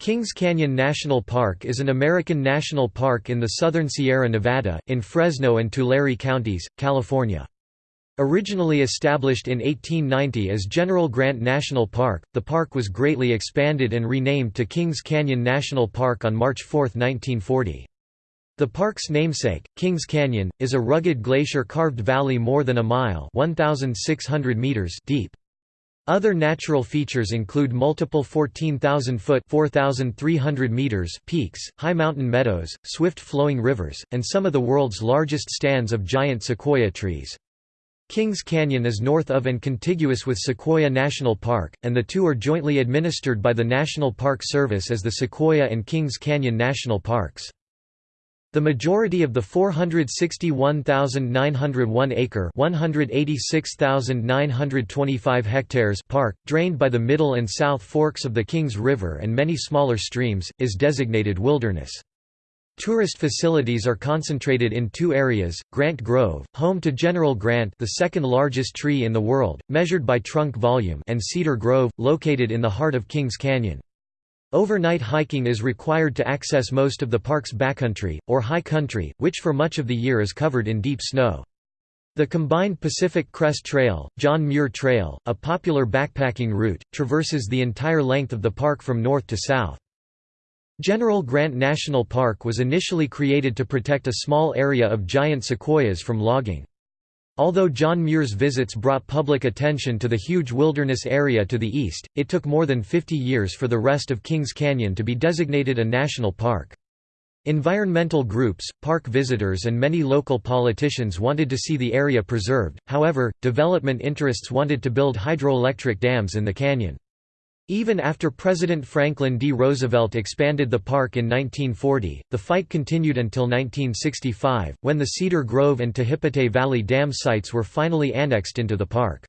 Kings Canyon National Park is an American national park in the southern Sierra Nevada, in Fresno and Tulare counties, California. Originally established in 1890 as General Grant National Park, the park was greatly expanded and renamed to Kings Canyon National Park on March 4, 1940. The park's namesake, Kings Canyon, is a rugged glacier-carved valley more than a mile meters deep. Other natural features include multiple 14,000-foot (4,300 meters) peaks, high mountain meadows, swift-flowing rivers, and some of the world's largest stands of giant sequoia trees. Kings Canyon is north of and contiguous with Sequoia National Park, and the two are jointly administered by the National Park Service as the Sequoia and Kings Canyon National Parks. The majority of the 461,901-acre (186,925 hectares) park, drained by the middle and south forks of the Kings River and many smaller streams, is designated wilderness. Tourist facilities are concentrated in two areas, Grant Grove, home to General Grant the second largest tree in the world, measured by trunk volume and Cedar Grove, located in the heart of Kings Canyon. Overnight hiking is required to access most of the park's backcountry, or high country, which for much of the year is covered in deep snow. The combined Pacific Crest Trail, John Muir Trail, a popular backpacking route, traverses the entire length of the park from north to south. General Grant National Park was initially created to protect a small area of giant sequoias from logging. Although John Muir's visits brought public attention to the huge wilderness area to the east, it took more than 50 years for the rest of Kings Canyon to be designated a national park. Environmental groups, park visitors and many local politicians wanted to see the area preserved, however, development interests wanted to build hydroelectric dams in the canyon. Even after President Franklin D. Roosevelt expanded the park in 1940, the fight continued until 1965, when the Cedar Grove and Tehipite Valley Dam sites were finally annexed into the park.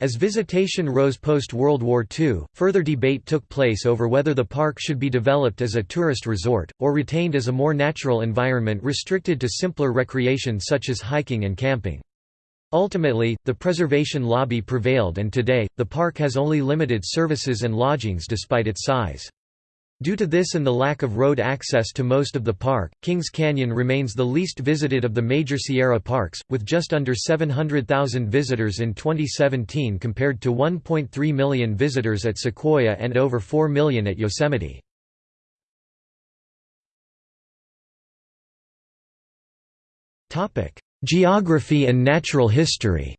As visitation rose post-World War II, further debate took place over whether the park should be developed as a tourist resort, or retained as a more natural environment restricted to simpler recreation such as hiking and camping. Ultimately, the preservation lobby prevailed and today, the park has only limited services and lodgings despite its size. Due to this and the lack of road access to most of the park, Kings Canyon remains the least visited of the major Sierra parks, with just under 700,000 visitors in 2017 compared to 1.3 million visitors at Sequoia and over 4 million at Yosemite. Geography and natural history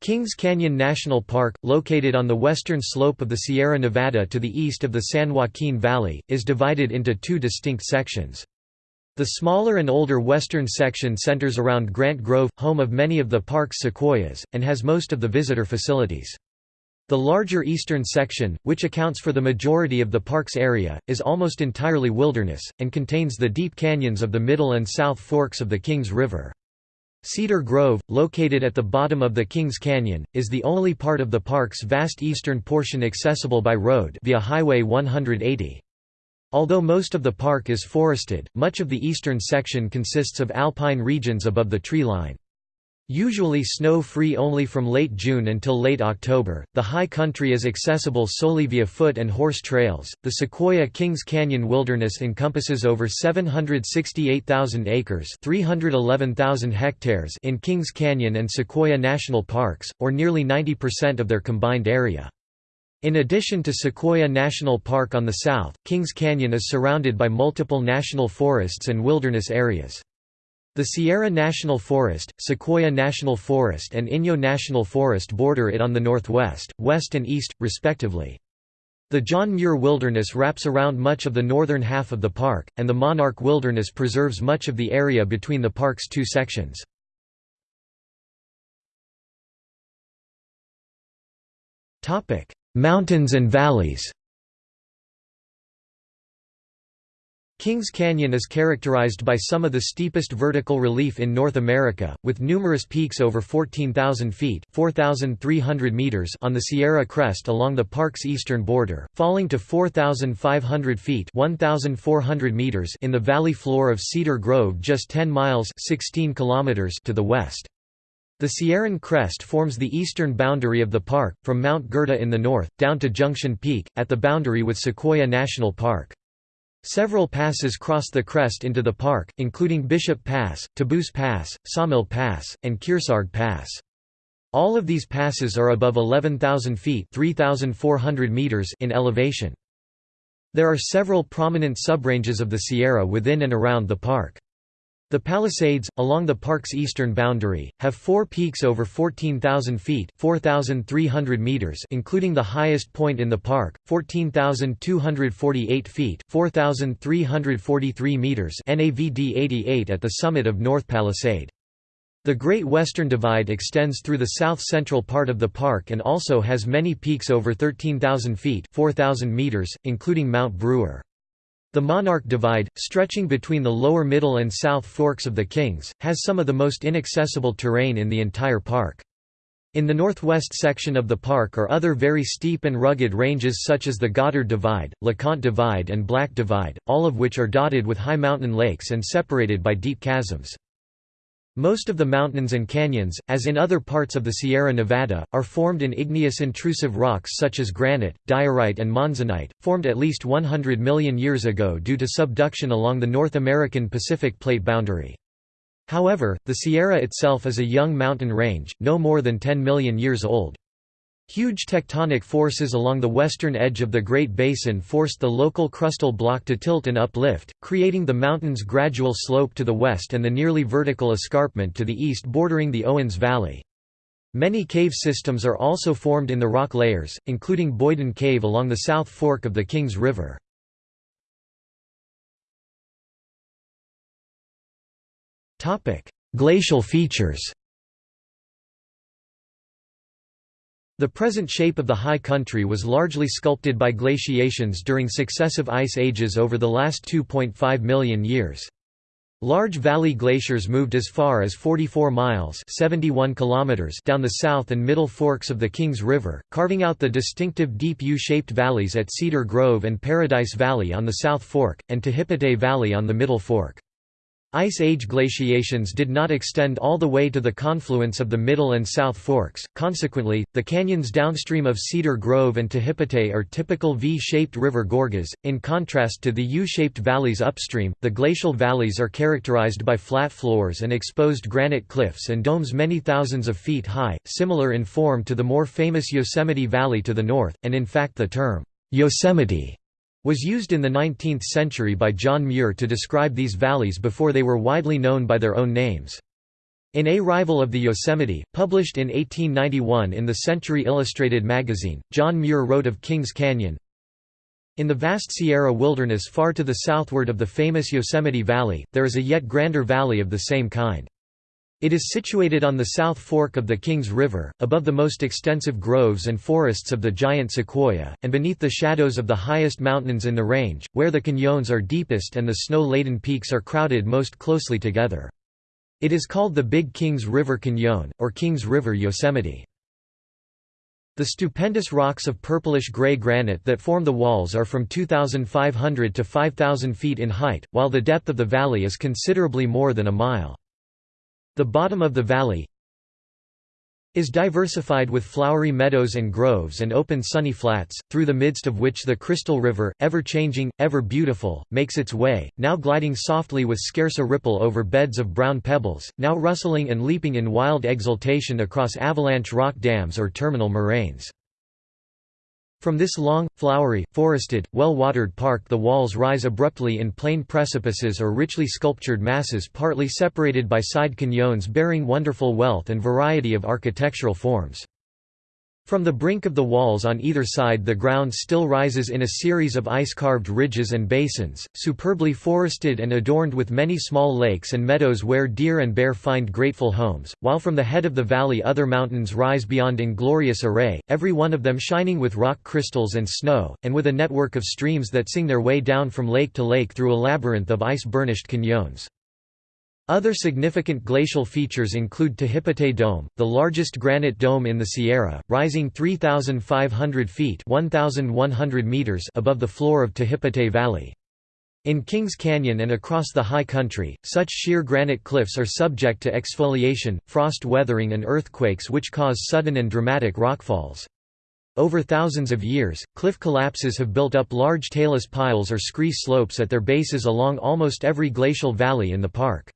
Kings Canyon National Park, located on the western slope of the Sierra Nevada to the east of the San Joaquin Valley, is divided into two distinct sections. The smaller and older western section centers around Grant Grove, home of many of the park's sequoias, and has most of the visitor facilities. The larger eastern section, which accounts for the majority of the park's area, is almost entirely wilderness, and contains the deep canyons of the middle and south forks of the Kings River. Cedar Grove, located at the bottom of the Kings Canyon, is the only part of the park's vast eastern portion accessible by road via Highway 180. Although most of the park is forested, much of the eastern section consists of alpine regions above the tree line. Usually snow-free only from late June until late October, the high country is accessible solely via foot and horse trails. The Sequoia Kings Canyon Wilderness encompasses over 768,000 acres (311,000 hectares) in Kings Canyon and Sequoia National Parks, or nearly 90% of their combined area. In addition to Sequoia National Park on the south, Kings Canyon is surrounded by multiple national forests and wilderness areas. The Sierra National Forest, Sequoia National Forest and Inyo National Forest border it on the northwest, west and east, respectively. The John Muir Wilderness wraps around much of the northern half of the park, and the Monarch Wilderness preserves much of the area between the park's two sections. Mountains and valleys Kings Canyon is characterized by some of the steepest vertical relief in North America, with numerous peaks over 14,000 feet meters on the Sierra Crest along the park's eastern border, falling to 4,500 feet 1,400 meters in the valley floor of Cedar Grove just 10 miles 16 kilometers to the west. The Sierran crest forms the eastern boundary of the park, from Mount Goethe in the north, down to Junction Peak, at the boundary with Sequoia National Park. Several passes cross the crest into the park, including Bishop Pass, Taboose Pass, Sawmill Pass, and Kearsarge Pass. All of these passes are above 11,000 feet meters in elevation. There are several prominent subranges of the Sierra within and around the park. The Palisades, along the park's eastern boundary, have four peaks over 14,000 feet 4,300 meters including the highest point in the park, 14,248 feet 4,343 meters NAVD 88 at the summit of North Palisade. The Great Western Divide extends through the south-central part of the park and also has many peaks over 13,000 feet 4,000 meters, including Mount Brewer. The Monarch Divide, stretching between the lower middle and south forks of the Kings, has some of the most inaccessible terrain in the entire park. In the northwest section of the park are other very steep and rugged ranges such as the Goddard Divide, LeConte Divide and Black Divide, all of which are dotted with high mountain lakes and separated by deep chasms. Most of the mountains and canyons, as in other parts of the Sierra Nevada, are formed in igneous intrusive rocks such as granite, diorite and monzonite, formed at least 100 million years ago due to subduction along the North American Pacific Plate boundary. However, the Sierra itself is a young mountain range, no more than 10 million years old. Huge tectonic forces along the western edge of the Great Basin forced the local crustal block to tilt and uplift, creating the mountain's gradual slope to the west and the nearly vertical escarpment to the east bordering the Owens Valley. Many cave systems are also formed in the rock layers, including Boyden Cave along the south fork of the Kings River. Glacial features The present shape of the high country was largely sculpted by glaciations during successive ice ages over the last 2.5 million years. Large valley glaciers moved as far as 44 miles 71 kilometers down the south and middle forks of the Kings River, carving out the distinctive deep U-shaped valleys at Cedar Grove and Paradise Valley on the South Fork, and Tehipite Valley on the Middle Fork. Ice Age glaciations did not extend all the way to the confluence of the Middle and South Forks, consequently, the canyons downstream of Cedar Grove and Tehipite are typical V-shaped river gorges, in contrast to the U-shaped valleys upstream. The glacial valleys are characterized by flat floors and exposed granite cliffs and domes many thousands of feet high, similar in form to the more famous Yosemite Valley to the north, and in fact the term, Yosemite was used in the 19th century by John Muir to describe these valleys before they were widely known by their own names. In A Rival of the Yosemite, published in 1891 in the Century Illustrated magazine, John Muir wrote of Kings Canyon, in the vast Sierra wilderness far to the southward of the famous Yosemite Valley, there is a yet grander valley of the same kind. It is situated on the south fork of the Kings River, above the most extensive groves and forests of the giant sequoia, and beneath the shadows of the highest mountains in the range, where the canyons are deepest and the snow-laden peaks are crowded most closely together. It is called the Big Kings River Canyon, or Kings River Yosemite. The stupendous rocks of purplish-gray granite that form the walls are from 2,500 to 5,000 feet in height, while the depth of the valley is considerably more than a mile. The bottom of the valley is diversified with flowery meadows and groves and open sunny flats, through the midst of which the Crystal River, ever-changing, ever beautiful, makes its way, now gliding softly with scarce a ripple over beds of brown pebbles, now rustling and leaping in wild exultation across avalanche rock dams or terminal moraines. From this long, flowery, forested, well-watered park the walls rise abruptly in plain precipices or richly sculptured masses partly separated by side canyons bearing wonderful wealth and variety of architectural forms. From the brink of the walls on either side the ground still rises in a series of ice-carved ridges and basins, superbly forested and adorned with many small lakes and meadows where deer and bear find grateful homes, while from the head of the valley other mountains rise beyond in glorious array, every one of them shining with rock crystals and snow, and with a network of streams that sing their way down from lake to lake through a labyrinth of ice-burnished canyons. Other significant glacial features include Tehipite Dome, the largest granite dome in the Sierra, rising 3,500 feet 1,100 meters above the floor of Tehipite Valley. In Kings Canyon and across the high country, such sheer granite cliffs are subject to exfoliation, frost weathering and earthquakes which cause sudden and dramatic rockfalls. Over thousands of years, cliff collapses have built up large talus piles or scree slopes at their bases along almost every glacial valley in the park.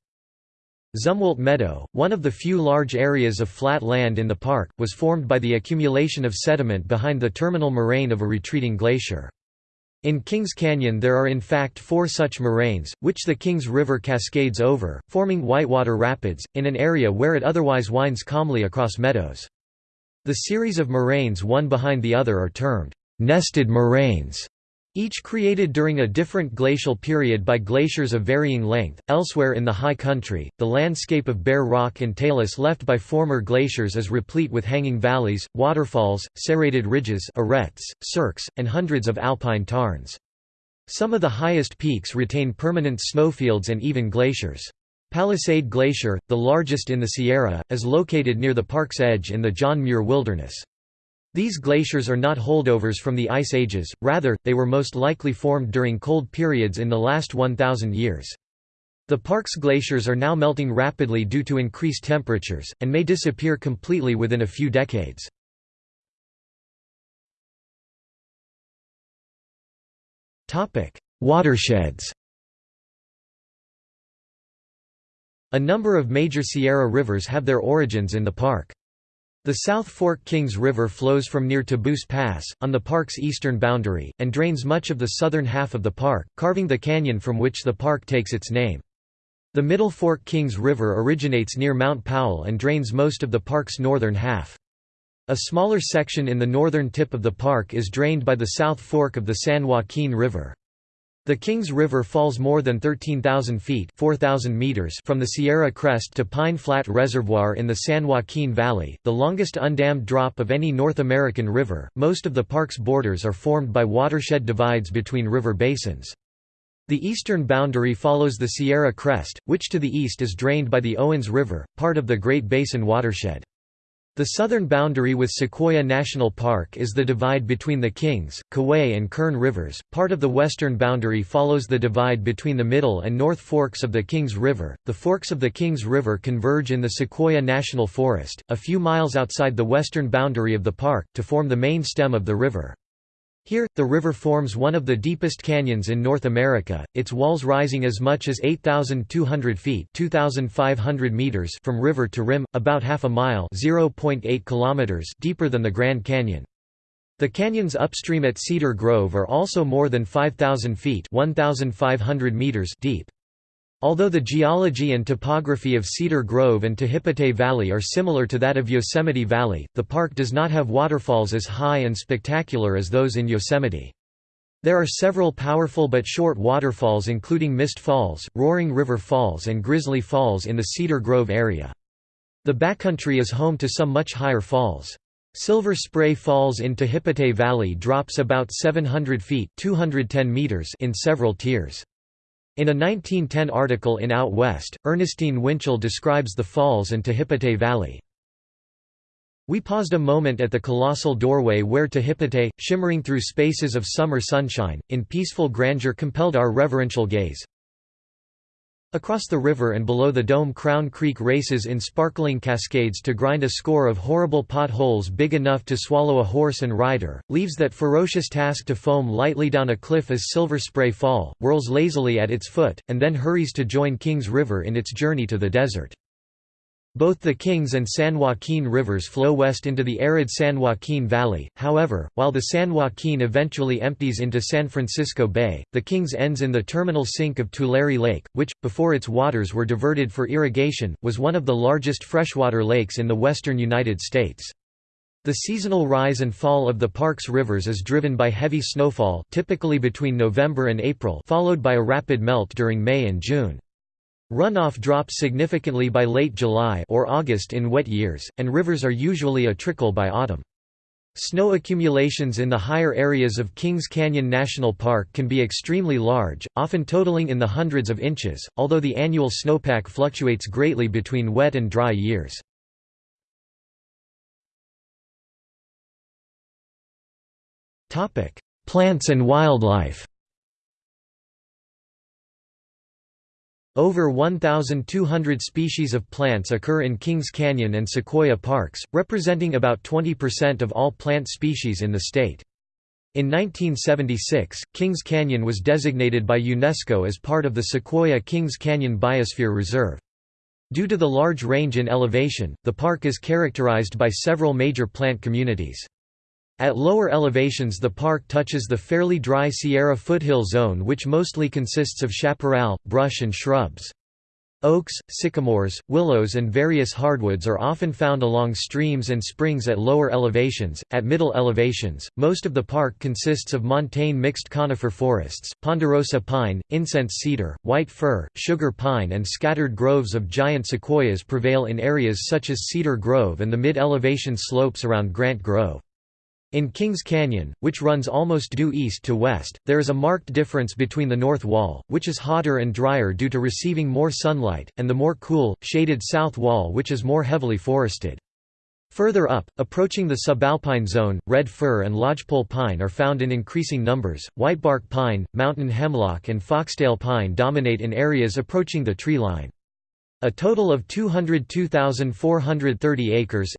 Zumwalt Meadow, one of the few large areas of flat land in the park, was formed by the accumulation of sediment behind the terminal moraine of a retreating glacier. In Kings Canyon there are in fact four such moraines, which the Kings River cascades over, forming Whitewater Rapids, in an area where it otherwise winds calmly across meadows. The series of moraines one behind the other are termed nested moraines each created during a different glacial period by glaciers of varying length. Elsewhere in the high country, the landscape of bare rock and talus left by former glaciers is replete with hanging valleys, waterfalls, serrated ridges, arêtes, cirques, and hundreds of alpine tarns. Some of the highest peaks retain permanent snowfields and even glaciers. Palisade Glacier, the largest in the Sierra, is located near the park's edge in the John Muir Wilderness. These glaciers are not holdovers from the ice ages, rather, they were most likely formed during cold periods in the last 1,000 years. The park's glaciers are now melting rapidly due to increased temperatures, and may disappear completely within a few decades. Watersheds A number of major Sierra rivers have their origins in the park. The South Fork Kings River flows from near Taboose Pass, on the park's eastern boundary, and drains much of the southern half of the park, carving the canyon from which the park takes its name. The Middle Fork Kings River originates near Mount Powell and drains most of the park's northern half. A smaller section in the northern tip of the park is drained by the South Fork of the San Joaquin River. The Kings River falls more than 13,000 feet 4, meters from the Sierra Crest to Pine Flat Reservoir in the San Joaquin Valley, the longest undammed drop of any North American river. Most of the park's borders are formed by watershed divides between river basins. The eastern boundary follows the Sierra Crest, which to the east is drained by the Owens River, part of the Great Basin watershed. The southern boundary with Sequoia National Park is the divide between the Kings, Kaweah and Kern rivers. Part of the western boundary follows the divide between the middle and north forks of the Kings River. The forks of the Kings River converge in the Sequoia National Forest, a few miles outside the western boundary of the park, to form the main stem of the river. Here, the river forms one of the deepest canyons in North America, its walls rising as much as 8,200 feet 2,500 meters from river to rim, about half a mile 0.8 kilometers deeper than the Grand Canyon. The canyons upstream at Cedar Grove are also more than 5,000 feet 1,500 meters deep. Although the geology and topography of Cedar Grove and Tehipite Valley are similar to that of Yosemite Valley, the park does not have waterfalls as high and spectacular as those in Yosemite. There are several powerful but short waterfalls including Mist Falls, Roaring River Falls and Grizzly Falls in the Cedar Grove area. The backcountry is home to some much higher falls. Silver Spray Falls in Tehipite Valley drops about 700 feet 210 meters in several tiers. In a 1910 article in Out West, Ernestine Winchell describes the falls and Tehipite Valley. We paused a moment at the colossal doorway where Tehipite, shimmering through spaces of summer sunshine, in peaceful grandeur compelled our reverential gaze. Across the river and below the dome Crown Creek races in sparkling cascades to grind a score of horrible potholes big enough to swallow a horse and rider, leaves that ferocious task to foam lightly down a cliff as Silver Spray Fall, whirls lazily at its foot, and then hurries to join Kings River in its journey to the desert. Both the Kings and San Joaquin rivers flow west into the arid San Joaquin Valley, however, while the San Joaquin eventually empties into San Francisco Bay, the Kings ends in the terminal sink of Tulare Lake, which, before its waters were diverted for irrigation, was one of the largest freshwater lakes in the western United States. The seasonal rise and fall of the park's rivers is driven by heavy snowfall typically between November and April followed by a rapid melt during May and June. Runoff drops significantly by late July or August in wet years, and rivers are usually a trickle by autumn. Snow accumulations in the higher areas of Kings Canyon National Park can be extremely large, often totaling in the hundreds of inches, although the annual snowpack fluctuates greatly between wet and dry years. Plants and wildlife Over 1,200 species of plants occur in Kings Canyon and Sequoia parks, representing about 20% of all plant species in the state. In 1976, Kings Canyon was designated by UNESCO as part of the Sequoia Kings Canyon Biosphere Reserve. Due to the large range in elevation, the park is characterized by several major plant communities. At lower elevations the park touches the fairly dry Sierra foothill zone which mostly consists of chaparral, brush and shrubs. Oaks, sycamores, willows and various hardwoods are often found along streams and springs at lower elevations. At middle elevations, most of the park consists of montane mixed conifer forests, ponderosa pine, incense cedar, white fir, sugar pine and scattered groves of giant sequoias prevail in areas such as Cedar Grove and the mid-elevation slopes around Grant Grove. In Kings Canyon, which runs almost due east to west, there is a marked difference between the north wall, which is hotter and drier due to receiving more sunlight, and the more cool, shaded south wall which is more heavily forested. Further up, approaching the subalpine zone, red fir and lodgepole pine are found in increasing numbers, whitebark pine, mountain hemlock and foxtail pine dominate in areas approaching the tree line. A total of 202,430 acres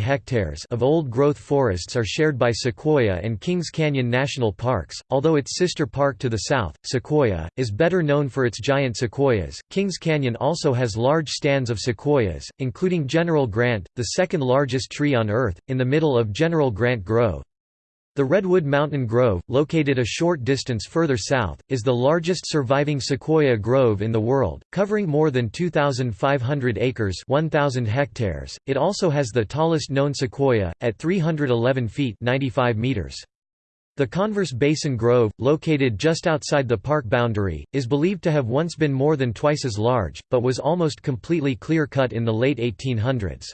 hectares of old-growth forests are shared by Sequoia and Kings Canyon National Parks, although its sister park to the south, Sequoia, is better known for its giant sequoias. Kings Canyon also has large stands of sequoias, including General Grant, the second largest tree on Earth, in the middle of General Grant Grove. The Redwood Mountain Grove, located a short distance further south, is the largest surviving sequoia grove in the world, covering more than 2,500 acres 1,000 hectares. It also has the tallest known sequoia, at 311 feet 95 meters. The Converse Basin Grove, located just outside the park boundary, is believed to have once been more than twice as large, but was almost completely clear-cut in the late 1800s.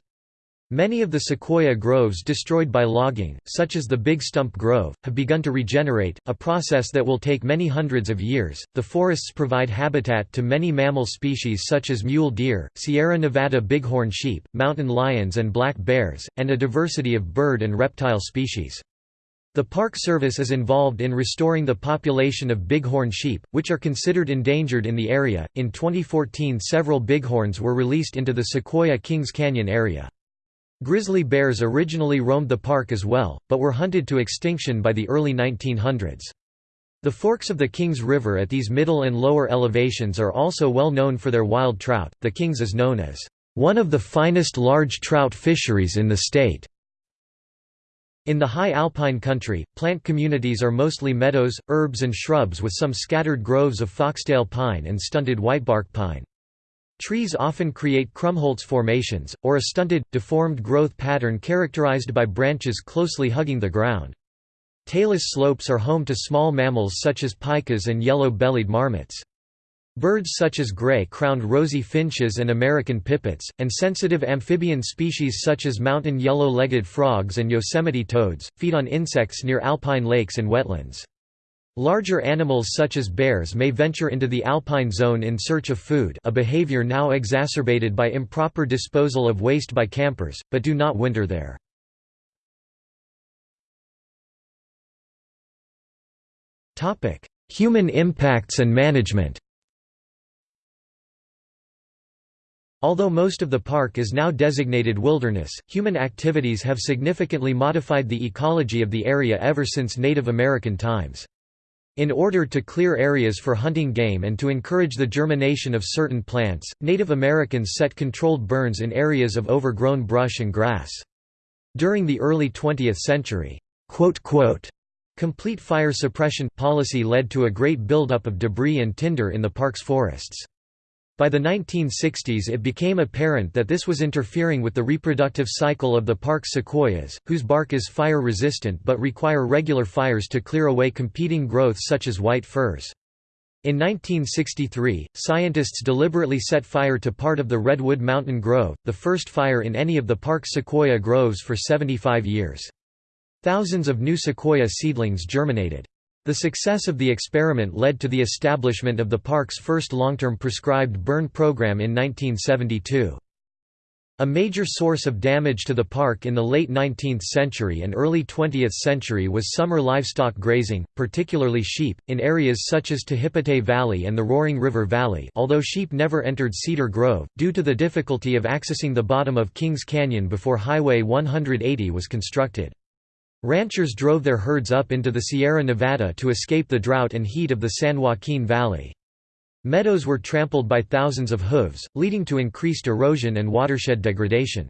Many of the sequoia groves destroyed by logging, such as the Big Stump Grove, have begun to regenerate, a process that will take many hundreds of years. The forests provide habitat to many mammal species such as mule deer, Sierra Nevada bighorn sheep, mountain lions, and black bears, and a diversity of bird and reptile species. The Park Service is involved in restoring the population of bighorn sheep, which are considered endangered in the area. In 2014, several bighorns were released into the Sequoia Kings Canyon area. Grizzly bears originally roamed the park as well, but were hunted to extinction by the early 1900s. The forks of the Kings River at these middle and lower elevations are also well known for their wild trout. The Kings is known as one of the finest large trout fisheries in the state. In the high alpine country, plant communities are mostly meadows, herbs and shrubs with some scattered groves of foxtail pine and stunted whitebark pine. Trees often create krummholz formations, or a stunted, deformed growth pattern characterized by branches closely hugging the ground. Talus slopes are home to small mammals such as pikas and yellow-bellied marmots. Birds such as gray-crowned rosy finches and American pipits, and sensitive amphibian species such as mountain yellow-legged frogs and Yosemite toads, feed on insects near alpine lakes and wetlands. Larger animals such as bears may venture into the alpine zone in search of food a behavior now exacerbated by improper disposal of waste by campers, but do not winter there. Human impacts and management Although most of the park is now designated wilderness, human activities have significantly modified the ecology of the area ever since Native American times. In order to clear areas for hunting game and to encourage the germination of certain plants, Native Americans set controlled burns in areas of overgrown brush and grass. During the early 20th century, complete fire suppression policy led to a great buildup of debris and tinder in the park's forests. By the 1960s it became apparent that this was interfering with the reproductive cycle of the park's sequoias, whose bark is fire-resistant but require regular fires to clear away competing growths such as white firs. In 1963, scientists deliberately set fire to part of the Redwood Mountain Grove, the first fire in any of the park's sequoia groves for 75 years. Thousands of new sequoia seedlings germinated. The success of the experiment led to the establishment of the park's first long-term prescribed burn program in 1972. A major source of damage to the park in the late 19th century and early 20th century was summer livestock grazing, particularly sheep, in areas such as Tehipite Valley and the Roaring River Valley although sheep never entered Cedar Grove, due to the difficulty of accessing the bottom of Kings Canyon before Highway 180 was constructed. Ranchers drove their herds up into the Sierra Nevada to escape the drought and heat of the San Joaquin Valley. Meadows were trampled by thousands of hooves, leading to increased erosion and watershed degradation.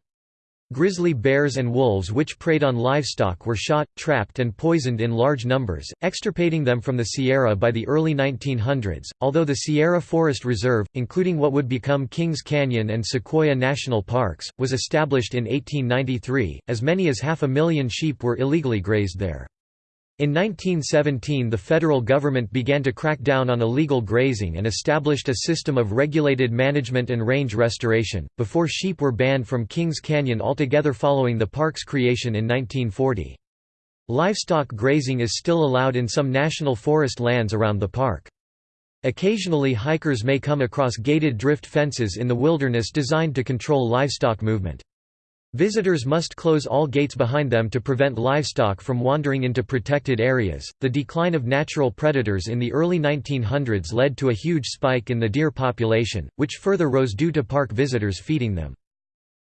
Grizzly bears and wolves which preyed on livestock were shot, trapped and poisoned in large numbers, extirpating them from the Sierra by the early 1900s. Although the Sierra Forest Reserve, including what would become Kings Canyon and Sequoia National Parks, was established in 1893, as many as half a million sheep were illegally grazed there. In 1917 the federal government began to crack down on illegal grazing and established a system of regulated management and range restoration, before sheep were banned from Kings Canyon altogether following the park's creation in 1940. Livestock grazing is still allowed in some national forest lands around the park. Occasionally hikers may come across gated drift fences in the wilderness designed to control livestock movement. Visitors must close all gates behind them to prevent livestock from wandering into protected areas. The decline of natural predators in the early 1900s led to a huge spike in the deer population, which further rose due to park visitors feeding them.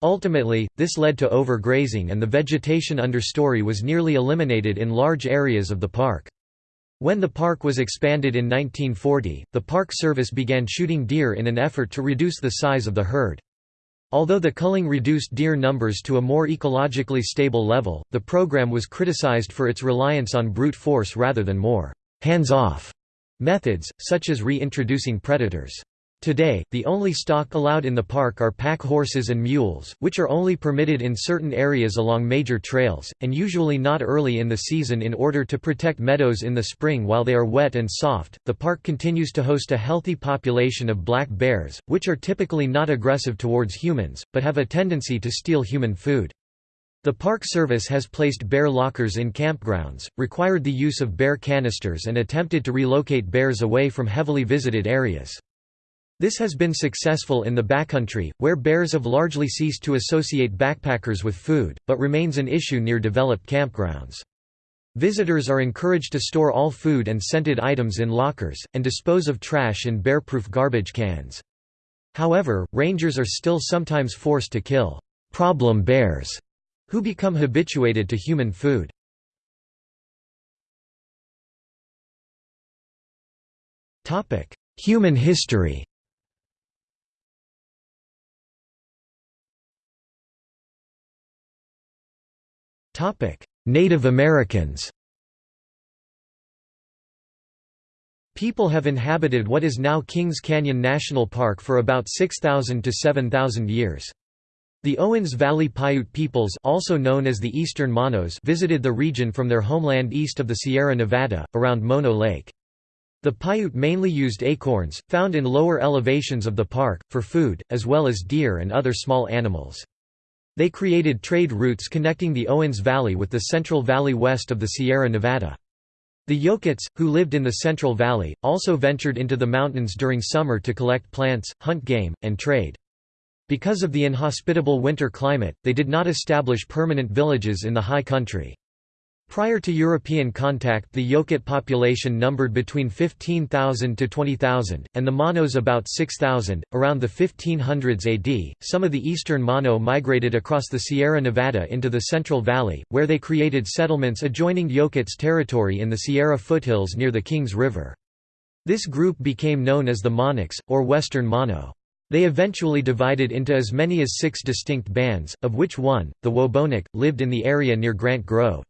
Ultimately, this led to overgrazing and the vegetation understory was nearly eliminated in large areas of the park. When the park was expanded in 1940, the Park Service began shooting deer in an effort to reduce the size of the herd. Although the culling reduced deer numbers to a more ecologically stable level, the program was criticized for its reliance on brute force rather than more hands-off methods, such as reintroducing predators. Today, the only stock allowed in the park are pack horses and mules, which are only permitted in certain areas along major trails, and usually not early in the season in order to protect meadows in the spring while they are wet and soft. The park continues to host a healthy population of black bears, which are typically not aggressive towards humans, but have a tendency to steal human food. The Park Service has placed bear lockers in campgrounds, required the use of bear canisters and attempted to relocate bears away from heavily visited areas. This has been successful in the backcountry, where bears have largely ceased to associate backpackers with food, but remains an issue near developed campgrounds. Visitors are encouraged to store all food and scented items in lockers, and dispose of trash in bear-proof garbage cans. However, rangers are still sometimes forced to kill «problem bears» who become habituated to human food. Human history Native Americans People have inhabited what is now Kings Canyon National Park for about 6,000 to 7,000 years. The Owens Valley Paiute peoples also known as the Eastern Monos visited the region from their homeland east of the Sierra Nevada, around Mono Lake. The Paiute mainly used acorns, found in lower elevations of the park, for food, as well as deer and other small animals. They created trade routes connecting the Owens Valley with the Central Valley west of the Sierra Nevada. The Yokuts, who lived in the Central Valley, also ventured into the mountains during summer to collect plants, hunt game, and trade. Because of the inhospitable winter climate, they did not establish permanent villages in the high country. Prior to European contact the Yokut population numbered between 15,000 to 20,000, and the Monos about 6,000. Around the 1500s AD, some of the eastern Mono migrated across the Sierra Nevada into the Central Valley, where they created settlements adjoining Yokut's territory in the Sierra foothills near the Kings River. This group became known as the Monache, or Western Mono. They eventually divided into as many as six distinct bands, of which one, the Wobonak, lived in the area near Grant Grove.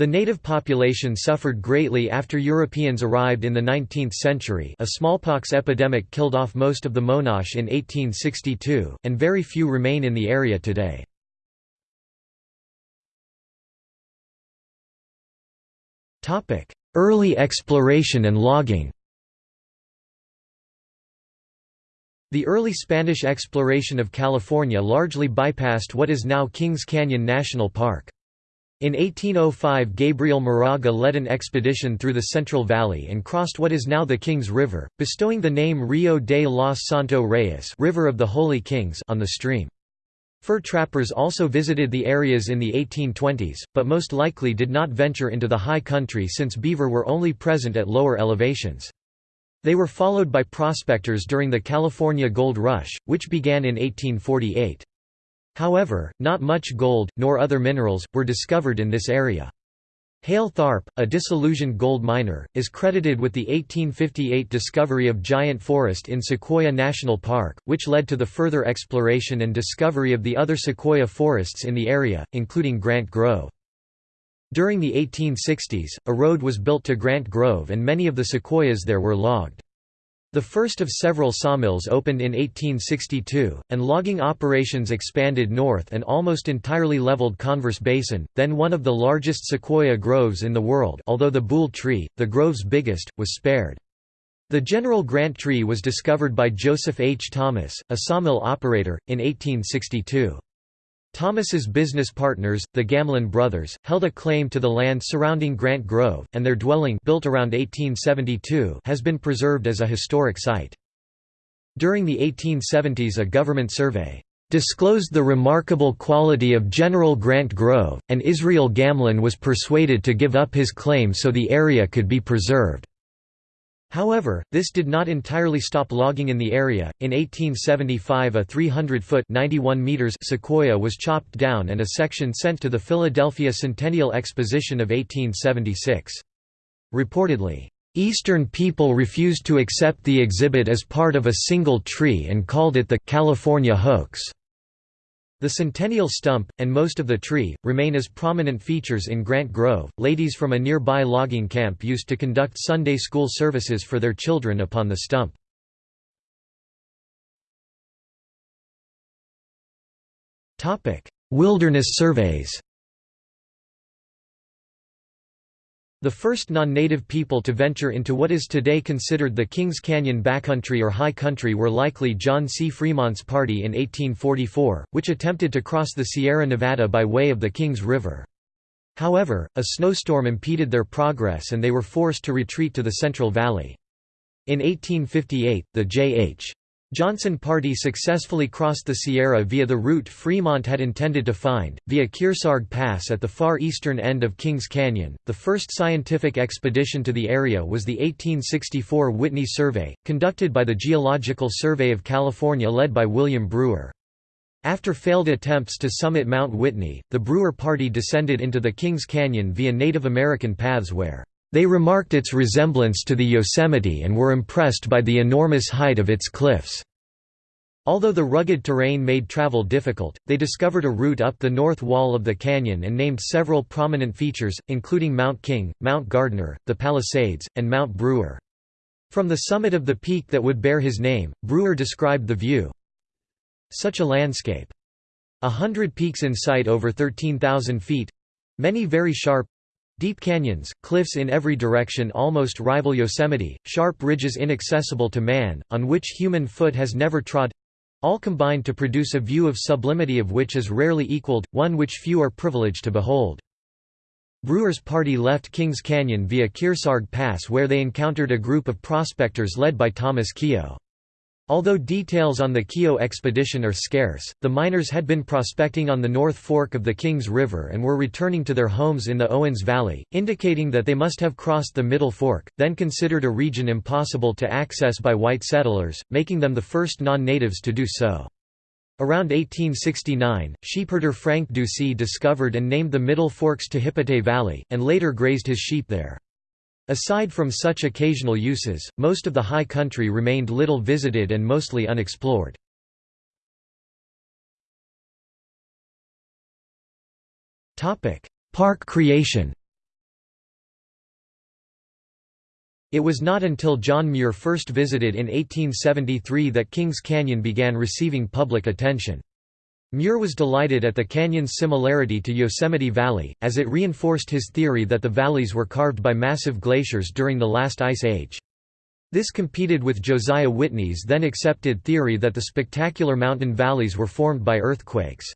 The native population suffered greatly after Europeans arrived in the 19th century a smallpox epidemic killed off most of the Monache in 1862, and very few remain in the area today. Early exploration and logging The early Spanish exploration of California largely bypassed what is now Kings Canyon National Park. In 1805 Gabriel Moraga led an expedition through the Central Valley and crossed what is now the Kings River, bestowing the name Rio de los Santo Reyes River of the Holy Kings on the stream. Fur trappers also visited the areas in the 1820s, but most likely did not venture into the high country since beaver were only present at lower elevations. They were followed by prospectors during the California Gold Rush, which began in 1848. However, not much gold, nor other minerals, were discovered in this area. Hale Tharp, a disillusioned gold miner, is credited with the 1858 discovery of giant forest in Sequoia National Park, which led to the further exploration and discovery of the other sequoia forests in the area, including Grant Grove. During the 1860s, a road was built to Grant Grove and many of the sequoias there were logged. The first of several sawmills opened in 1862, and logging operations expanded north and almost entirely leveled Converse Basin, then one of the largest sequoia groves in the world although the Boole tree, the grove's biggest, was spared. The General Grant tree was discovered by Joseph H. Thomas, a sawmill operator, in 1862. Thomas's business partners, the Gamlin brothers, held a claim to the land surrounding Grant Grove, and their dwelling built around 1872 has been preserved as a historic site. During the 1870s a government survey disclosed the remarkable quality of General Grant Grove, and Israel Gamlin was persuaded to give up his claim so the area could be preserved. However, this did not entirely stop logging in the area. In 1875, a 300-foot (91 meters) sequoia was chopped down and a section sent to the Philadelphia Centennial Exposition of 1876. Reportedly, Eastern people refused to accept the exhibit as part of a single tree and called it the California hoax. The centennial stump, and most of the tree, remain as prominent features in Grant Grove. Ladies from a nearby logging camp used to conduct Sunday school services for their children upon the stump. Wilderness surveys The first non-native people to venture into what is today considered the Kings Canyon backcountry or high country were likely John C. Fremont's party in 1844, which attempted to cross the Sierra Nevada by way of the Kings River. However, a snowstorm impeded their progress and they were forced to retreat to the Central Valley. In 1858, the J.H. Johnson Party successfully crossed the Sierra via the route Fremont had intended to find, via Kearsarge Pass at the far eastern end of Kings Canyon. The first scientific expedition to the area was the 1864 Whitney Survey, conducted by the Geological Survey of California led by William Brewer. After failed attempts to summit Mount Whitney, the Brewer Party descended into the Kings Canyon via Native American paths where they remarked its resemblance to the Yosemite and were impressed by the enormous height of its cliffs. Although the rugged terrain made travel difficult, they discovered a route up the north wall of the canyon and named several prominent features, including Mount King, Mount Gardner, the Palisades, and Mount Brewer. From the summit of the peak that would bear his name, Brewer described the view. Such a landscape. A hundred peaks in sight over 13,000 feet—many very sharp, Deep canyons, cliffs in every direction almost rival Yosemite, sharp ridges inaccessible to man, on which human foot has never trod—all combined to produce a view of sublimity of which is rarely equaled, one which few are privileged to behold. Brewer's party left Kings Canyon via Kearsarge Pass where they encountered a group of prospectors led by Thomas Keogh. Although details on the Keogh expedition are scarce, the miners had been prospecting on the North Fork of the Kings River and were returning to their homes in the Owens Valley, indicating that they must have crossed the Middle Fork, then considered a region impossible to access by white settlers, making them the first non-natives to do so. Around 1869, sheepherder Frank Dusy discovered and named the Middle Forks Tehipite Valley, and later grazed his sheep there. Aside from such occasional uses, most of the high country remained little visited and mostly unexplored. Park creation It was not until John Muir first visited in 1873 that Kings Canyon began receiving public attention. Muir was delighted at the canyon's similarity to Yosemite Valley, as it reinforced his theory that the valleys were carved by massive glaciers during the last ice age. This competed with Josiah Whitney's then accepted theory that the spectacular mountain valleys were formed by earthquakes.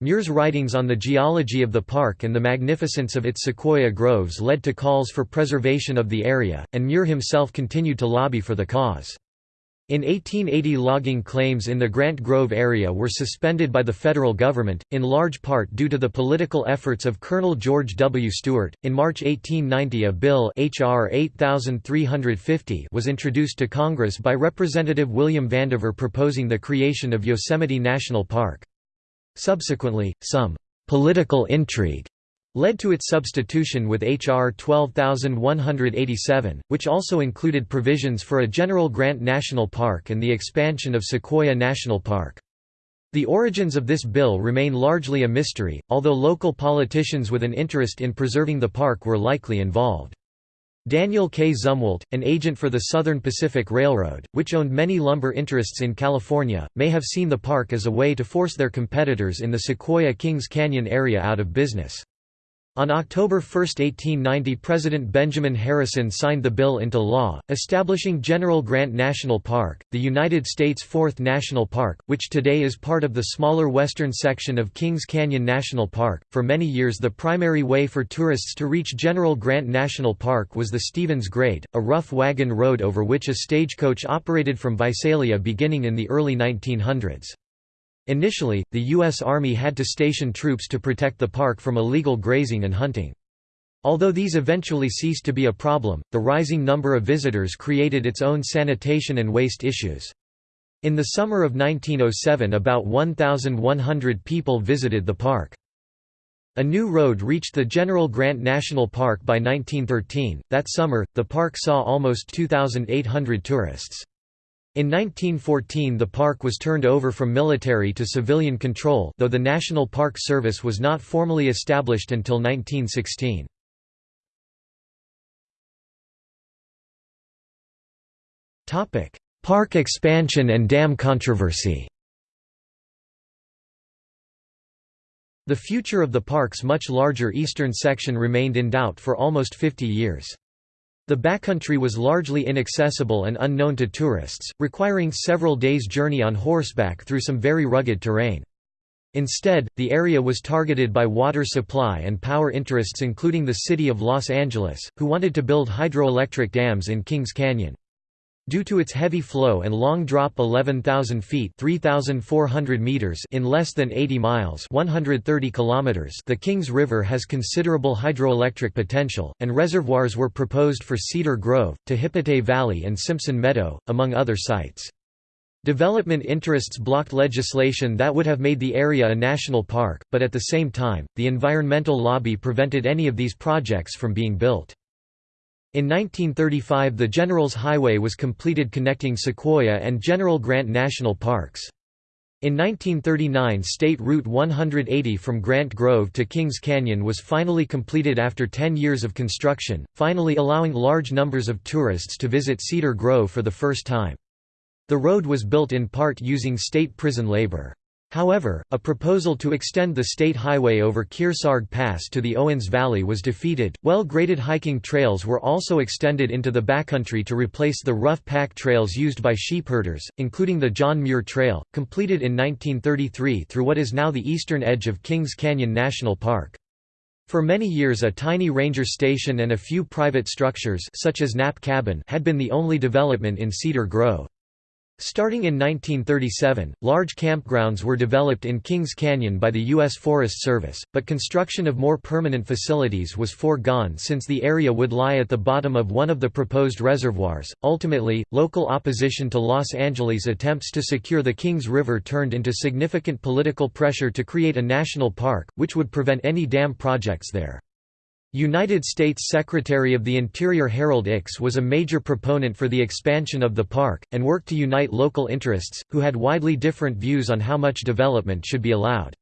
Muir's writings on the geology of the park and the magnificence of its sequoia groves led to calls for preservation of the area, and Muir himself continued to lobby for the cause. In 1880 logging claims in the Grant Grove area were suspended by the federal government, in large part due to the political efforts of Colonel George W. Stewart. In March 1890 a bill H.R. 8350 was introduced to Congress by Representative William Vandever proposing the creation of Yosemite National Park. Subsequently, some «political intrigue» led to its substitution with H.R. 12187, which also included provisions for a general Grant National Park and the expansion of Sequoia National Park. The origins of this bill remain largely a mystery, although local politicians with an interest in preserving the park were likely involved. Daniel K. Zumwalt, an agent for the Southern Pacific Railroad, which owned many lumber interests in California, may have seen the park as a way to force their competitors in the Sequoia Kings Canyon area out of business. On October 1, 1890 President Benjamin Harrison signed the bill into law, establishing General Grant National Park, the United States' fourth national park, which today is part of the smaller western section of Kings Canyon National Park. For many years the primary way for tourists to reach General Grant National Park was the Stevens Grade, a rough wagon road over which a stagecoach operated from Visalia beginning in the early 1900s. Initially, the U.S. Army had to station troops to protect the park from illegal grazing and hunting. Although these eventually ceased to be a problem, the rising number of visitors created its own sanitation and waste issues. In the summer of 1907 about 1,100 people visited the park. A new road reached the General Grant National Park by 1913. That summer, the park saw almost 2,800 tourists. In 1914 the park was turned over from military to civilian control though the National Park Service was not formally established until 1916. Park expansion and dam controversy The future of the park's much larger eastern section remained in doubt for almost 50 years. The backcountry was largely inaccessible and unknown to tourists, requiring several days' journey on horseback through some very rugged terrain. Instead, the area was targeted by water supply and power interests including the city of Los Angeles, who wanted to build hydroelectric dams in Kings Canyon. Due to its heavy flow and long drop 11,000 feet 3,400 meters in less than 80 miles 130 kilometers the Kings River has considerable hydroelectric potential, and reservoirs were proposed for Cedar Grove, Tehipite Valley and Simpson Meadow, among other sites. Development interests blocked legislation that would have made the area a national park, but at the same time, the environmental lobby prevented any of these projects from being built. In 1935 the Generals Highway was completed connecting Sequoia and General Grant National Parks. In 1939 State Route 180 from Grant Grove to Kings Canyon was finally completed after 10 years of construction, finally allowing large numbers of tourists to visit Cedar Grove for the first time. The road was built in part using state prison labor. However, a proposal to extend the state highway over Kearsarge Pass to the Owens Valley was defeated. Well graded hiking trails were also extended into the backcountry to replace the rough pack trails used by sheepherders, including the John Muir Trail, completed in 1933 through what is now the eastern edge of Kings Canyon National Park. For many years a tiny ranger station and a few private structures such as Knapp Cabin had been the only development in Cedar Grove. Starting in 1937, large campgrounds were developed in Kings Canyon by the U.S. Forest Service, but construction of more permanent facilities was foregone since the area would lie at the bottom of one of the proposed reservoirs. Ultimately, local opposition to Los Angeles' attempts to secure the Kings River turned into significant political pressure to create a national park, which would prevent any dam projects there. United States Secretary of the Interior Harold Ickes was a major proponent for the expansion of the park, and worked to unite local interests, who had widely different views on how much development should be allowed.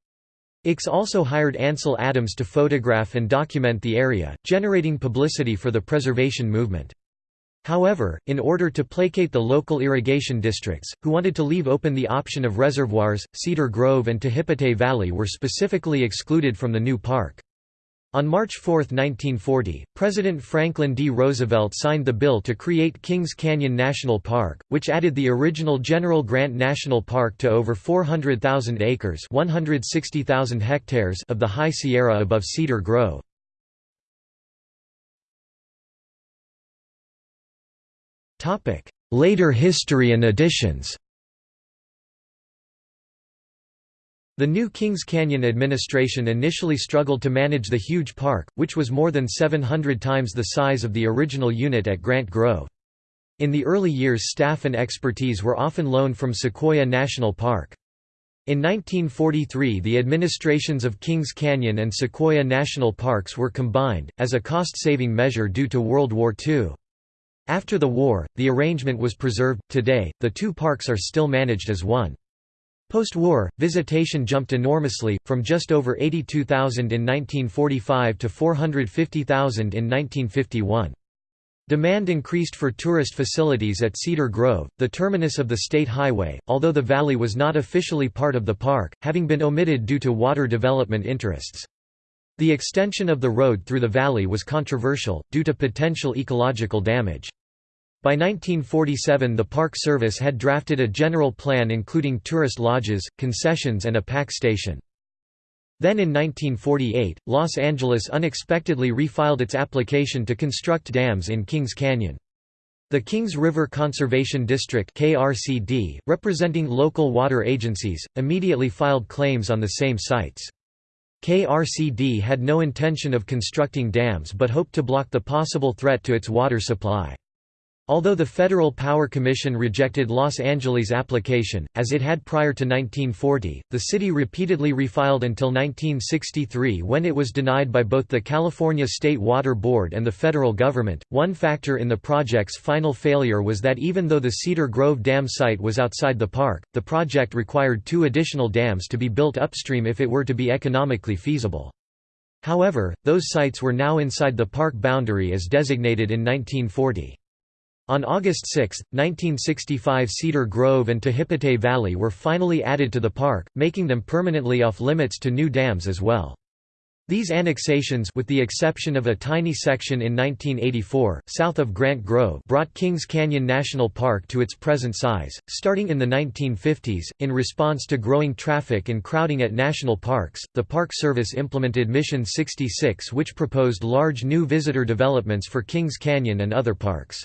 Ickes also hired Ansel Adams to photograph and document the area, generating publicity for the preservation movement. However, in order to placate the local irrigation districts, who wanted to leave open the option of reservoirs, Cedar Grove and Tehipite Valley were specifically excluded from the new park. On March 4, 1940, President Franklin D. Roosevelt signed the bill to create Kings Canyon National Park, which added the original General Grant National Park to over 400,000 acres 160,000 hectares of the High Sierra above Cedar Grove. Later history and additions The new Kings Canyon administration initially struggled to manage the huge park, which was more than 700 times the size of the original unit at Grant Grove. In the early years staff and expertise were often loaned from Sequoia National Park. In 1943 the administrations of Kings Canyon and Sequoia National Parks were combined, as a cost-saving measure due to World War II. After the war, the arrangement was preserved. Today, the two parks are still managed as one. Post-war, visitation jumped enormously, from just over 82,000 in 1945 to 450,000 in 1951. Demand increased for tourist facilities at Cedar Grove, the terminus of the state highway, although the valley was not officially part of the park, having been omitted due to water development interests. The extension of the road through the valley was controversial, due to potential ecological damage. By 1947 the Park Service had drafted a general plan including tourist lodges, concessions and a pack station. Then in 1948, Los Angeles unexpectedly refiled its application to construct dams in Kings Canyon. The Kings River Conservation District KRCD, representing local water agencies, immediately filed claims on the same sites. KRCD had no intention of constructing dams but hoped to block the possible threat to its water supply. Although the Federal Power Commission rejected Los Angeles' application, as it had prior to 1940, the city repeatedly refiled until 1963 when it was denied by both the California State Water Board and the federal government. One factor in the project's final failure was that even though the Cedar Grove Dam site was outside the park, the project required two additional dams to be built upstream if it were to be economically feasible. However, those sites were now inside the park boundary as designated in 1940. On August 6, 1965 Cedar Grove and Tehipite Valley were finally added to the park, making them permanently off-limits to new dams as well. These annexations with the exception of a tiny section in 1984, south of Grant Grove brought Kings Canyon National Park to its present size. Starting in the 1950s, in response to growing traffic and crowding at national parks, the Park Service implemented Mission 66 which proposed large new visitor developments for Kings Canyon and other parks.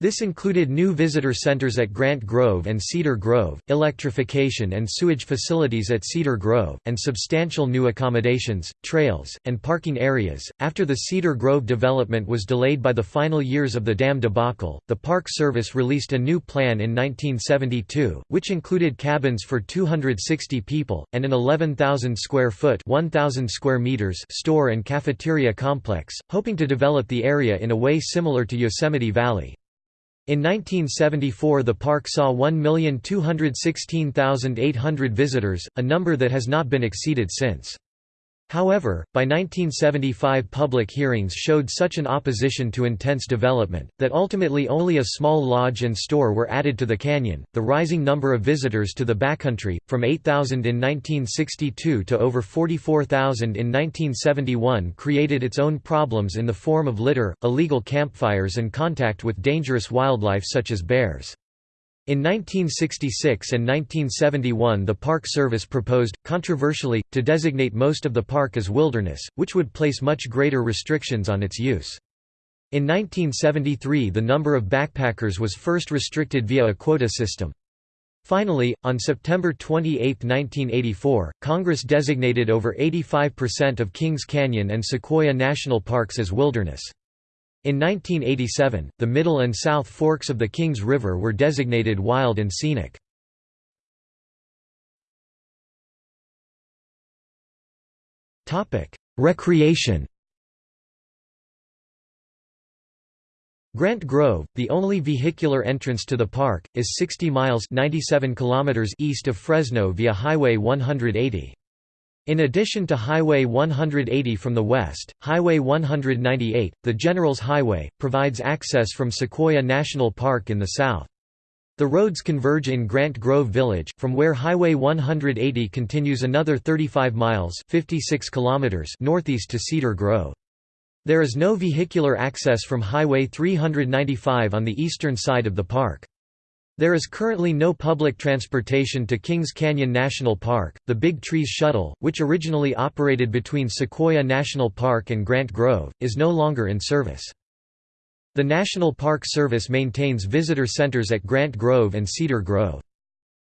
This included new visitor centers at Grant Grove and Cedar Grove, electrification and sewage facilities at Cedar Grove, and substantial new accommodations, trails, and parking areas. After the Cedar Grove development was delayed by the final years of the dam debacle, the Park Service released a new plan in 1972, which included cabins for 260 people, and an 11,000 square foot 1,000 square meters store and cafeteria complex, hoping to develop the area in a way similar to Yosemite Valley. In 1974 the park saw 1,216,800 visitors, a number that has not been exceeded since. However, by 1975 public hearings showed such an opposition to intense development, that ultimately only a small lodge and store were added to the canyon. The rising number of visitors to the backcountry, from 8,000 in 1962 to over 44,000 in 1971, created its own problems in the form of litter, illegal campfires, and contact with dangerous wildlife such as bears. In 1966 and 1971 the Park Service proposed, controversially, to designate most of the park as wilderness, which would place much greater restrictions on its use. In 1973 the number of backpackers was first restricted via a quota system. Finally, on September 28, 1984, Congress designated over 85% of Kings Canyon and Sequoia National Parks as wilderness. In 1987, the middle and south forks of the Kings River were designated wild and scenic. Recreation Grant Grove, the only vehicular entrance to the park, is 60 miles 97 kilometers east of Fresno via Highway 180. In addition to Highway 180 from the west, Highway 198, the Generals Highway, provides access from Sequoia National Park in the south. The roads converge in Grant Grove Village, from where Highway 180 continues another 35 miles 56 kilometers northeast to Cedar Grove. There is no vehicular access from Highway 395 on the eastern side of the park. There is currently no public transportation to Kings Canyon National Park. The Big Trees Shuttle, which originally operated between Sequoia National Park and Grant Grove, is no longer in service. The National Park Service maintains visitor centers at Grant Grove and Cedar Grove.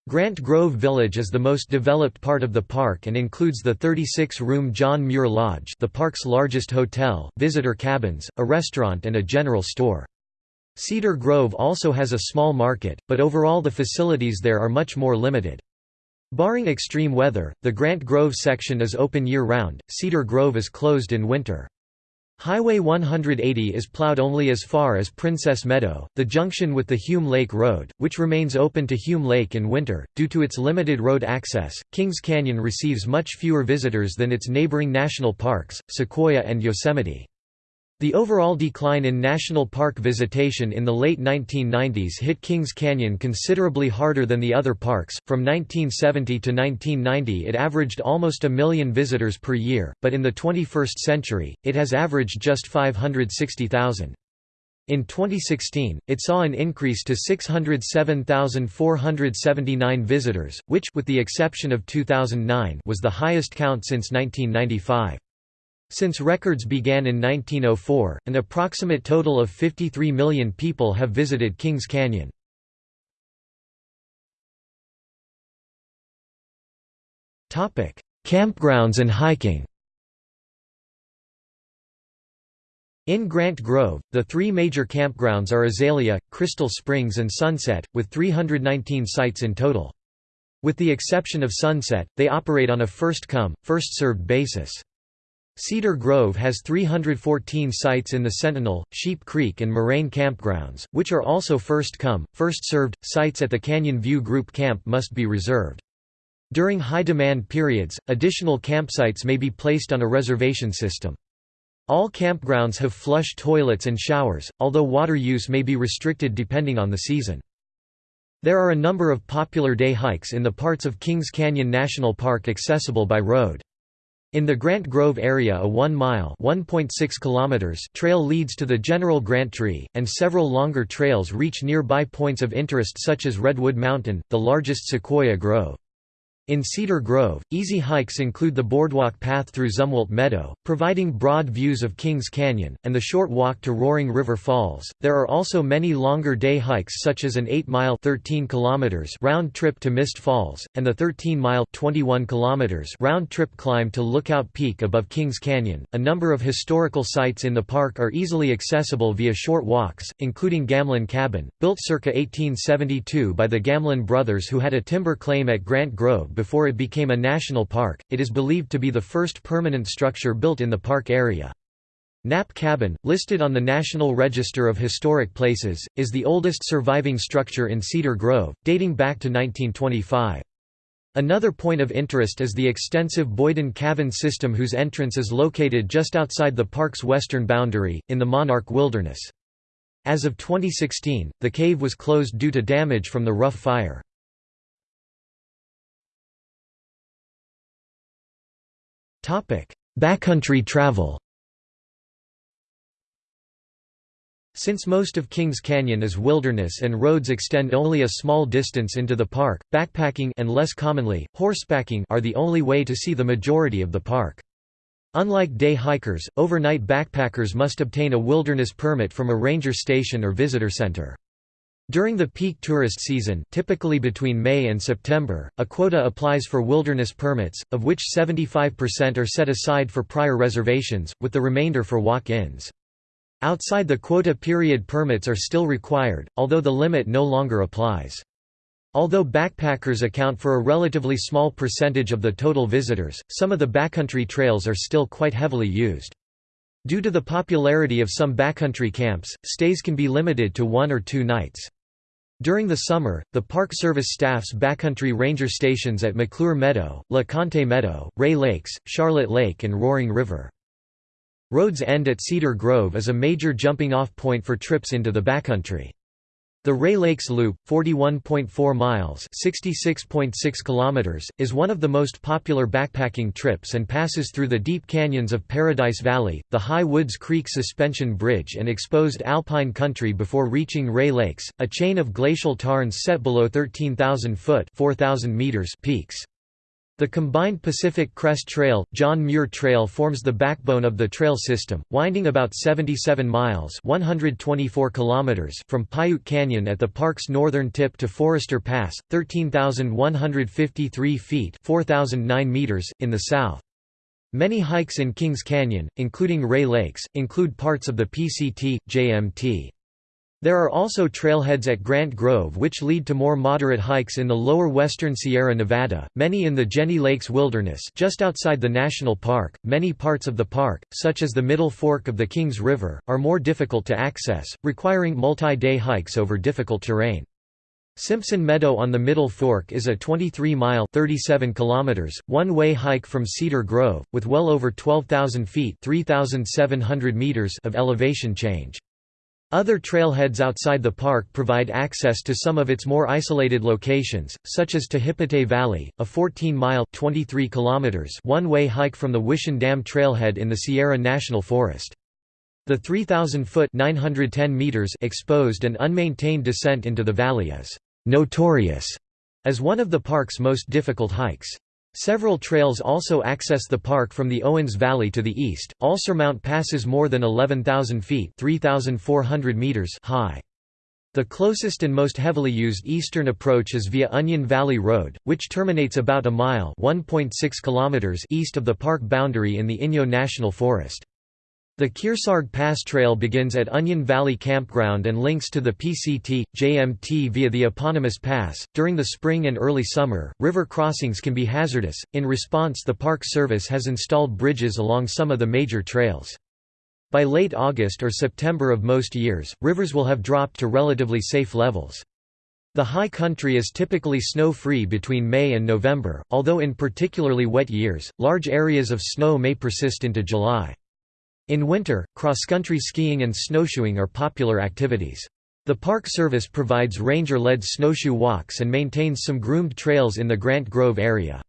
Grant Grove Village is the most developed part of the park and includes the 36-room John Muir Lodge the park's largest hotel, visitor cabins, a restaurant and a general store. Cedar Grove also has a small market, but overall the facilities there are much more limited. Barring extreme weather, the Grant Grove section is open year-round, Cedar Grove is closed in winter. Highway 180 is plowed only as far as Princess Meadow, the junction with the Hume Lake Road, which remains open to Hume Lake in winter. Due to its limited road access, Kings Canyon receives much fewer visitors than its neighboring national parks, Sequoia and Yosemite. The overall decline in national park visitation in the late 1990s hit Kings Canyon considerably harder than the other parks. From 1970 to 1990, it averaged almost a million visitors per year, but in the 21st century, it has averaged just 560,000. In 2016, it saw an increase to 607,479 visitors, which with the exception of 2009 was the highest count since 1995. Since records began in 1904, an approximate total of 53 million people have visited Kings Canyon. Campgrounds and hiking In Grant Grove, the three major campgrounds are Azalea, Crystal Springs and Sunset, with 319 sites in total. With the exception of Sunset, they operate on a first-come, first-served basis. Cedar Grove has 314 sites in the Sentinel, Sheep Creek and Moraine campgrounds, which are also first-come, first-served. Sites at the Canyon View Group Camp must be reserved. During high-demand periods, additional campsites may be placed on a reservation system. All campgrounds have flush toilets and showers, although water use may be restricted depending on the season. There are a number of popular day hikes in the parts of Kings Canyon National Park accessible by road. In the Grant Grove area a 1-mile trail leads to the General Grant Tree, and several longer trails reach nearby points of interest such as Redwood Mountain, the largest sequoia grove. In Cedar Grove, easy hikes include the boardwalk path through Zumwalt Meadow, providing broad views of Kings Canyon, and the short walk to Roaring River Falls. There are also many longer day hikes such as an 8-mile (13 kilometers) round trip to Mist Falls and the 13-mile (21 kilometers) round trip climb to Lookout Peak above Kings Canyon. A number of historical sites in the park are easily accessible via short walks, including Gamlin Cabin, built circa 1872 by the Gamlin brothers who had a timber claim at Grant Grove before it became a national park, it is believed to be the first permanent structure built in the park area. Knapp Cabin, listed on the National Register of Historic Places, is the oldest surviving structure in Cedar Grove, dating back to 1925. Another point of interest is the extensive Boyden Cavern system whose entrance is located just outside the park's western boundary, in the Monarch Wilderness. As of 2016, the cave was closed due to damage from the Rough Fire. Backcountry travel Since most of Kings Canyon is wilderness and roads extend only a small distance into the park, backpacking and less commonly, horsebacking are the only way to see the majority of the park. Unlike day hikers, overnight backpackers must obtain a wilderness permit from a ranger station or visitor center. During the peak tourist season typically between May and September, a quota applies for wilderness permits, of which 75% are set aside for prior reservations, with the remainder for walk-ins. Outside the quota period permits are still required, although the limit no longer applies. Although backpackers account for a relatively small percentage of the total visitors, some of the backcountry trails are still quite heavily used. Due to the popularity of some backcountry camps, stays can be limited to one or two nights. During the summer, the Park Service staffs backcountry ranger stations at McClure Meadow, Le Conte Meadow, Rae Lakes, Charlotte Lake and Roaring River. Roads End at Cedar Grove is a major jumping-off point for trips into the backcountry. The Rae Lakes Loop, 41.4 miles (66.6 kilometers), is one of the most popular backpacking trips and passes through the deep canyons of Paradise Valley, the High Woods Creek Suspension Bridge and exposed alpine country before reaching Rae Lakes, a chain of glacial tarns set below 13,000 foot (4,000 meters) peaks. The combined Pacific Crest Trail, John Muir Trail forms the backbone of the trail system, winding about 77 miles 124 kilometers from Piute Canyon at the park's northern tip to Forester Pass, 13,153 feet 4,009 meters, in the south. Many hikes in Kings Canyon, including Rae Lakes, include parts of the PCT, JMT. There are also trailheads at Grant Grove which lead to more moderate hikes in the lower western Sierra Nevada, many in the Jennie Lakes Wilderness just outside the national park. Many parts of the park, such as the Middle Fork of the Kings River, are more difficult to access, requiring multi-day hikes over difficult terrain. Simpson Meadow on the Middle Fork is a 23-mile (37 kilometers) one-way hike from Cedar Grove, with well over 12,000 feet (3,700 meters) of elevation change. Other trailheads outside the park provide access to some of its more isolated locations, such as Tehipite Valley, a 14-mile (23 kilometers) one-way hike from the Wishon Dam trailhead in the Sierra National Forest. The 3,000-foot (910 meters) exposed and unmaintained descent into the valley is notorious as one of the park's most difficult hikes. Several trails also access the park from the Owens Valley to the east. Alcer Mount passes more than 11,000 feet (3,400 meters) high. The closest and most heavily used eastern approach is via Onion Valley Road, which terminates about a mile (1.6 kilometers) east of the park boundary in the Inyo National Forest. The Kearsarge Pass Trail begins at Onion Valley Campground and links to the PCT, JMT via the eponymous pass. During the spring and early summer, river crossings can be hazardous. In response, the Park Service has installed bridges along some of the major trails. By late August or September of most years, rivers will have dropped to relatively safe levels. The high country is typically snow-free between May and November, although in particularly wet years, large areas of snow may persist into July. In winter, cross-country skiing and snowshoeing are popular activities. The Park Service provides ranger-led snowshoe walks and maintains some groomed trails in the Grant Grove area.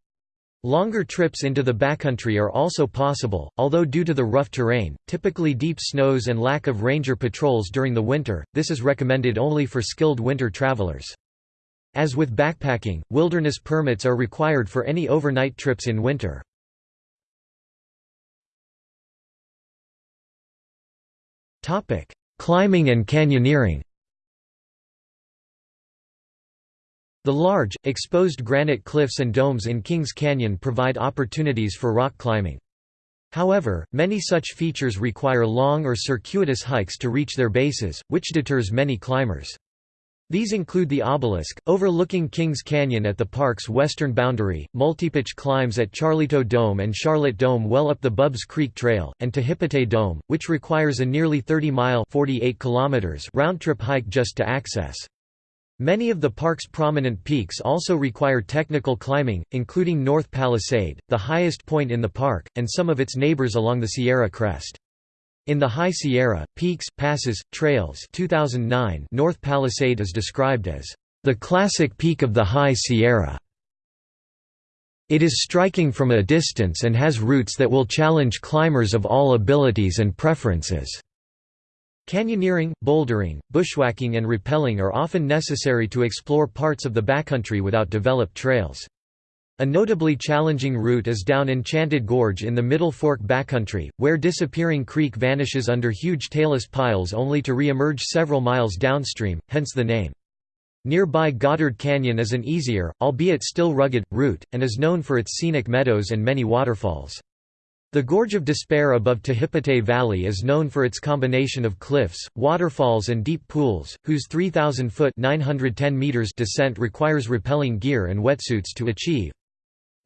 Longer trips into the backcountry are also possible, although due to the rough terrain, typically deep snows and lack of ranger patrols during the winter, this is recommended only for skilled winter travelers. As with backpacking, wilderness permits are required for any overnight trips in winter. Climbing and canyoneering The large, exposed granite cliffs and domes in Kings Canyon provide opportunities for rock climbing. However, many such features require long or circuitous hikes to reach their bases, which deters many climbers. These include the obelisk, overlooking Kings Canyon at the park's western boundary, multipitch climbs at Charlito Dome and Charlotte Dome well up the Bubbs Creek Trail, and Tehipite Dome, which requires a nearly 30-mile round-trip hike just to access. Many of the park's prominent peaks also require technical climbing, including North Palisade, the highest point in the park, and some of its neighbors along the Sierra Crest. In the High Sierra, Peaks, Passes, Trails 2009 North Palisade is described as, "...the classic peak of the High Sierra." It is striking from a distance and has routes that will challenge climbers of all abilities and preferences. Canyoneering, bouldering, bushwhacking and rappelling are often necessary to explore parts of the backcountry without developed trails. A notably challenging route is down Enchanted Gorge in the Middle Fork backcountry, where Disappearing Creek vanishes under huge talus piles only to re-emerge several miles downstream, hence the name. Nearby Goddard Canyon is an easier, albeit still rugged, route, and is known for its scenic meadows and many waterfalls. The Gorge of Despair above Tehipite Valley is known for its combination of cliffs, waterfalls and deep pools, whose 3,000-foot descent requires rappelling gear and wetsuits to achieve.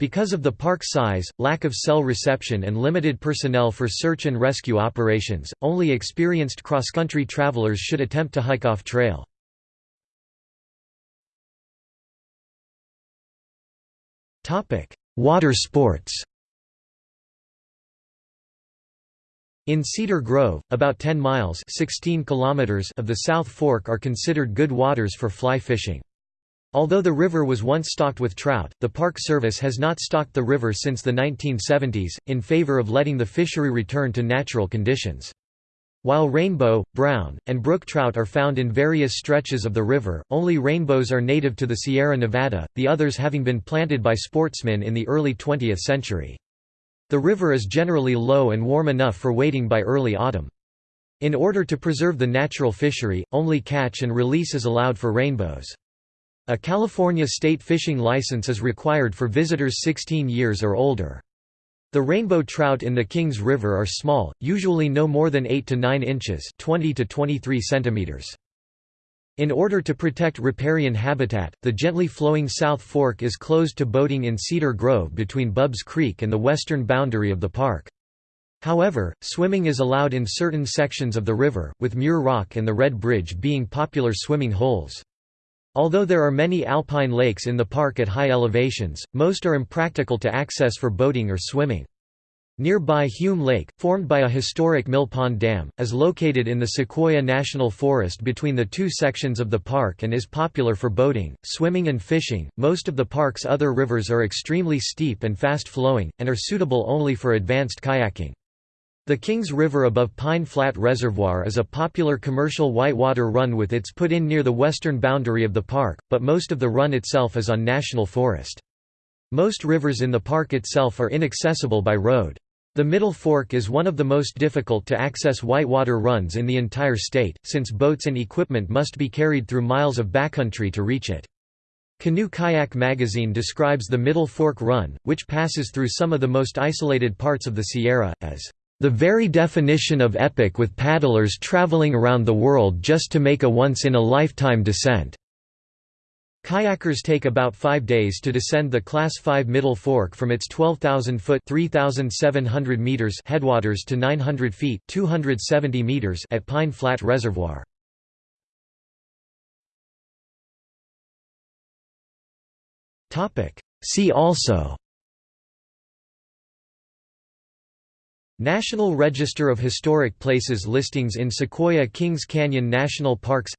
Because of the park size, lack of cell reception and limited personnel for search and rescue operations, only experienced cross-country travelers should attempt to hike off trail. Water sports In Cedar Grove, about 10 miles 16 kilometers of the South Fork are considered good waters for fly fishing. Although the river was once stocked with trout, the Park Service has not stocked the river since the 1970s, in favor of letting the fishery return to natural conditions. While rainbow, brown, and brook trout are found in various stretches of the river, only rainbows are native to the Sierra Nevada, the others having been planted by sportsmen in the early 20th century. The river is generally low and warm enough for wading by early autumn. In order to preserve the natural fishery, only catch and release is allowed for rainbows. A California state fishing license is required for visitors 16 years or older. The rainbow trout in the Kings River are small, usually no more than 8 to 9 inches 20 to 23 centimeters. In order to protect riparian habitat, the gently flowing South Fork is closed to boating in Cedar Grove between Bubbs Creek and the western boundary of the park. However, swimming is allowed in certain sections of the river, with Muir Rock and the Red Bridge being popular swimming holes. Although there are many alpine lakes in the park at high elevations, most are impractical to access for boating or swimming. Nearby Hume Lake, formed by a historic Mill Pond Dam, is located in the Sequoia National Forest between the two sections of the park and is popular for boating, swimming, and fishing. Most of the park's other rivers are extremely steep and fast flowing, and are suitable only for advanced kayaking. The Kings River above Pine Flat Reservoir is a popular commercial whitewater run with its put-in near the western boundary of the park, but most of the run itself is on national forest. Most rivers in the park itself are inaccessible by road. The Middle Fork is one of the most difficult to access whitewater runs in the entire state, since boats and equipment must be carried through miles of backcountry to reach it. Canoe Kayak magazine describes the Middle Fork Run, which passes through some of the most isolated parts of the Sierra, as the very definition of epic with paddlers traveling around the world just to make a once-in-a-lifetime descent. Kayakers take about five days to descend the Class 5 Middle Fork from its 12,000-foot meters headwaters to 900 feet 270 meters at Pine Flat Reservoir. See also National Register of Historic Places listings in Sequoia Kings Canyon National Parks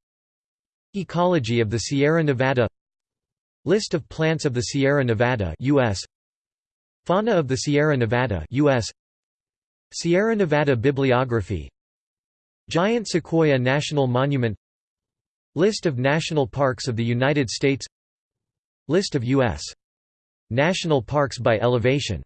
Ecology of the Sierra Nevada List of plants of the Sierra Nevada US Fauna of the Sierra Nevada US Sierra Nevada Bibliography Giant Sequoia National Monument List of national parks of the United States List of U.S. national parks by elevation